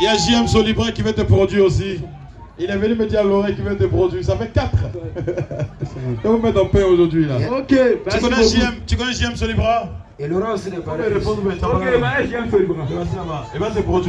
Il y a JM Solibra qui va te produire aussi. Il est venu me dire à l'oreille qu'il va te produire. Ça fait 4. Je vous mettre en paix aujourd'hui là. Ok, Tu connais. JM, tu connais JM Solibra? Et Laurent aussi n'est pas là. Ok, bah, je viens. Il va te produire.